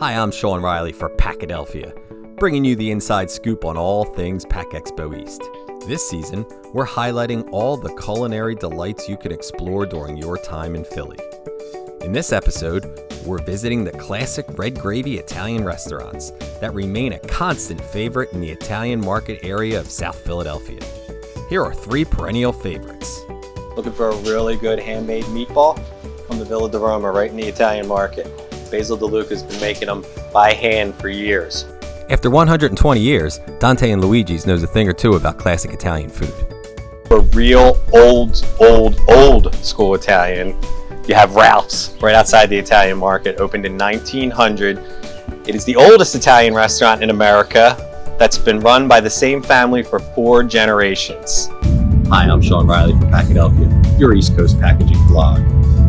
Hi, I'm Sean Riley for Packadelphia, bringing you the inside scoop on all things Pack Expo East. This season, we're highlighting all the culinary delights you can explore during your time in Philly. In this episode, we're visiting the classic red gravy Italian restaurants that remain a constant favorite in the Italian market area of South Philadelphia. Here are three perennial favorites. Looking for a really good handmade meatball? Come to Villa di Roma right in the Italian market. Basil DeLuca's been making them by hand for years. After 120 years, Dante and Luigi's knows a thing or two about classic Italian food. For real old, old, old school Italian, you have Ralph's right outside the Italian market, opened in 1900. It is the oldest Italian restaurant in America that's been run by the same family for four generations. Hi, I'm Sean Riley from Packadelphia, your East Coast packaging blog.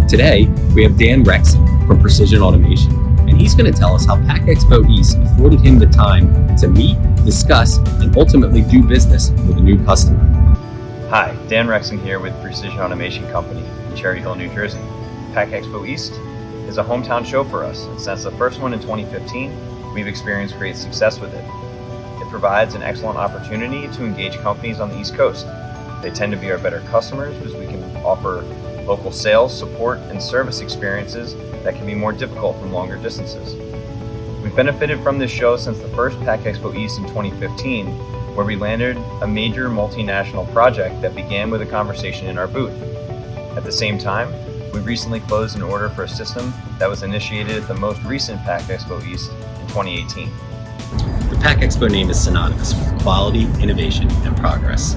Today, we have Dan Rexon from Precision Automation, and he's going to tell us how Pack Expo East afforded him the time to meet, discuss, and ultimately do business with a new customer. Hi, Dan Rexon here with Precision Automation Company in Cherry Hill, New Jersey. Pack Expo East is a hometown show for us, and since the first one in 2015, we've experienced great success with it. It provides an excellent opportunity to engage companies on the East Coast. They tend to be our better customers because we can offer local sales, support, and service experiences that can be more difficult from longer distances. We've benefited from this show since the first Pack Expo East in 2015, where we landed a major multinational project that began with a conversation in our booth. At the same time, we recently closed an order for a system that was initiated at the most recent Pack Expo East in 2018. The Pack Expo name is synonymous with quality, innovation, and progress,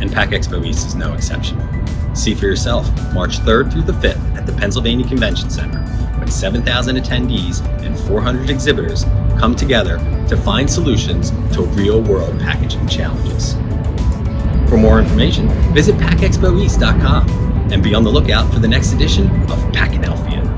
and Pack Expo East is no exception. See for yourself March 3rd through the 5th at the Pennsylvania Convention Center when 7,000 attendees and 400 exhibitors come together to find solutions to real world packaging challenges. For more information, visit packexpoeast.com and be on the lookout for the next edition of Packadelphia.